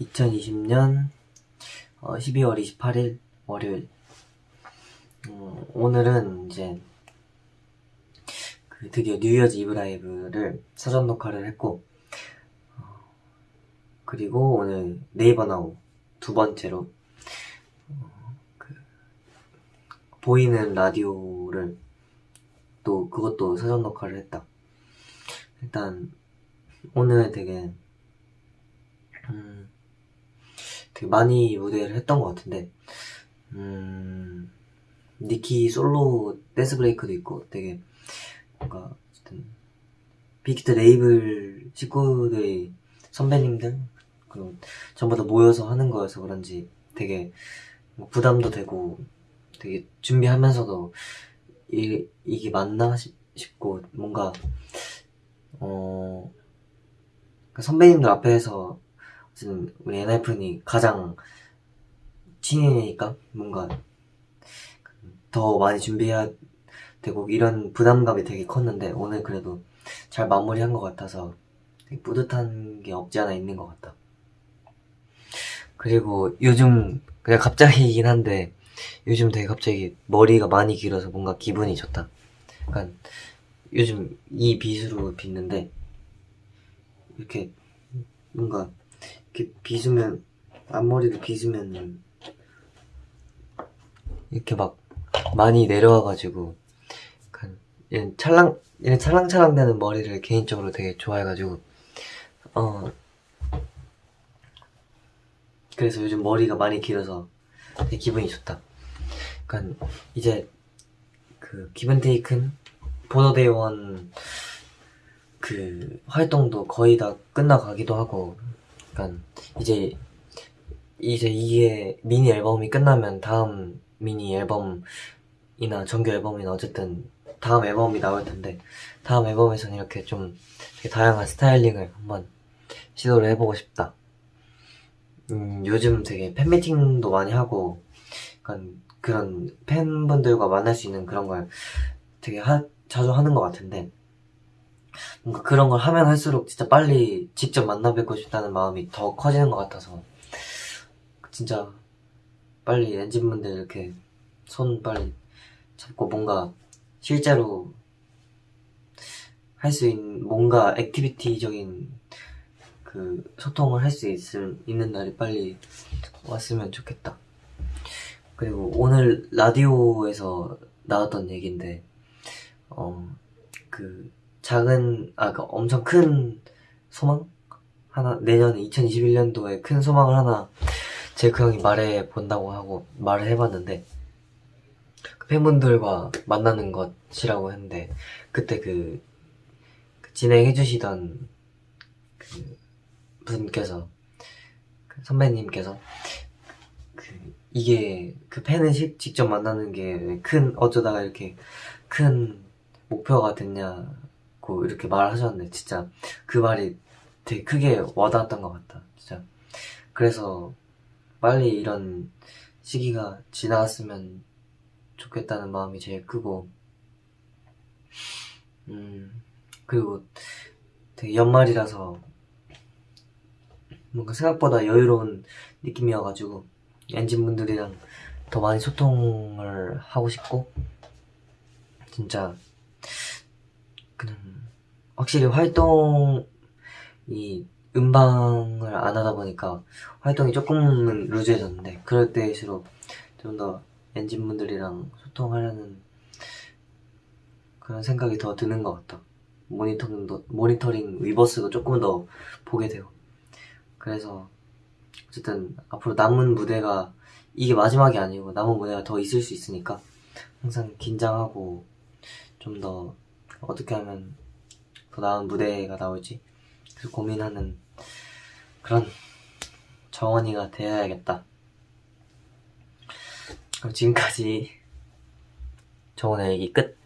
2020년 12월 28일 월요일. 음, 오늘은 이제 그 드디어 뉴이어즈 이브 라이브를 사전 녹화를 했고 어, 그리고 오늘 네이버 나우 두 번째로 어, 그 보이는 라디오를 또 그것도 사전 녹화를 했다. 일단 오늘 되게 음, 되게 많이 무대를 했던 것 같은데 음, 니키 솔로 dance break도 있고 되게 뭔가 어쨌든 빅히트 레이블 식구들이 선배님들 그리고 전부 다 모여서 하는 거여서 그런지 되게 뭐 부담도 되고 되게 준비하면서도 이, 이게 맞나 싶고 뭔가 어 선배님들 앞에서 어쨌든 우리 엔하이픈이 가장 친이니까? 뭔가 더 많이 준비해야 되고 이런 부담감이 되게 컸는데 오늘 그래도 잘 마무리한 것 같아서 뿌듯한 게 없지 않아 있는 것 같다. 그리고 요즘 그냥 갑자기이긴 한데 요즘 되게 갑자기 머리가 많이 길어서 뭔가 기분이 좋다. 약간 요즘 이 빗으로 빗는데 이렇게 뭔가 이렇게 빗으면 앞머리를 빗으면 이렇게 막 많이 내려와가지고 약간 이런 찰랑 이런 찰랑찰랑 되는 머리를 개인적으로 되게 좋아해가지고 어 그래서 요즘 머리가 많이 길어서 되게 기분이 좋다. 약간 이제 그 기분테이큰 보너데이원 그 활동도 거의 다 끝나가기도 하고 약간 이제 이제 이게 미니 앨범이 끝나면 다음 미니 앨범이나 정규 앨범이나 어쨌든 다음 앨범이 나올 텐데 다음 앨범에서는 이렇게 좀 되게 다양한 스타일링을 한번 시도를 해보고 싶다. 음, 요즘 되게 팬미팅도 많이 하고 약간 그런 팬분들과 만날 수 있는 그런 걸 되게 하, 자주 하는 것 같은데 뭔가 그런 걸 하면 할수록 진짜 빨리 직접 만나 뵙고 싶다는 마음이 더 커지는 것 같아서 진짜 빨리 엔진분들 이렇게 손 빨리 잡고 뭔가 실제로 할 수 있는 뭔가 액티비티적인 그 소통을 할 수 있는 날이 빨리 왔으면 좋겠다. 그리고 오늘 라디오에서 나왔던 얘기인데 어 그 작은 아 그 엄청 큰 소망? 하나 내년 2021년도에 큰 소망을 하나 제크 형이 말해 본다고 하고 말을 해봤는데 그 팬분들과 만나는 것이라고 했는데 그때 그, 그 진행해 주시던 그 분께서 그 선배님께서 그 이게 그 팬을 직접 만나는 게 큰 어쩌다가 이렇게 큰 목표가 됐냐 고 이렇게 말하셨는데 진짜 그 말이 되게 크게 와닿았던 것 같다. 진짜. 그래서 빨리 이런 시기가 지나갔으면 좋겠다는 마음이 제일 크고 음 그리고 되게 연말이라서 뭔가 생각보다 여유로운 느낌이어가지고 엔진분들이랑 더 많이 소통을 하고 싶고 진짜 확실히 활동 이 음방을 안 하다 보니까 활동이 조금은 루즈해졌는데 그럴 때일수록 좀 더 엔진분들이랑 소통하려는 그런 생각이 더 드는 것 같다 모니터링도, 모니터링 위버스도 조금 더 보게 되고. 그래서 어쨌든 앞으로 남은 무대가 이게 마지막이 아니고 남은 무대가 더 있을 수 있으니까 항상 긴장하고 좀더 어떻게 하면 더 나은 무대가 나올지 그 고민하는 그런 정원이가 되어야겠다. 그럼 지금까지 정원의 얘기 끝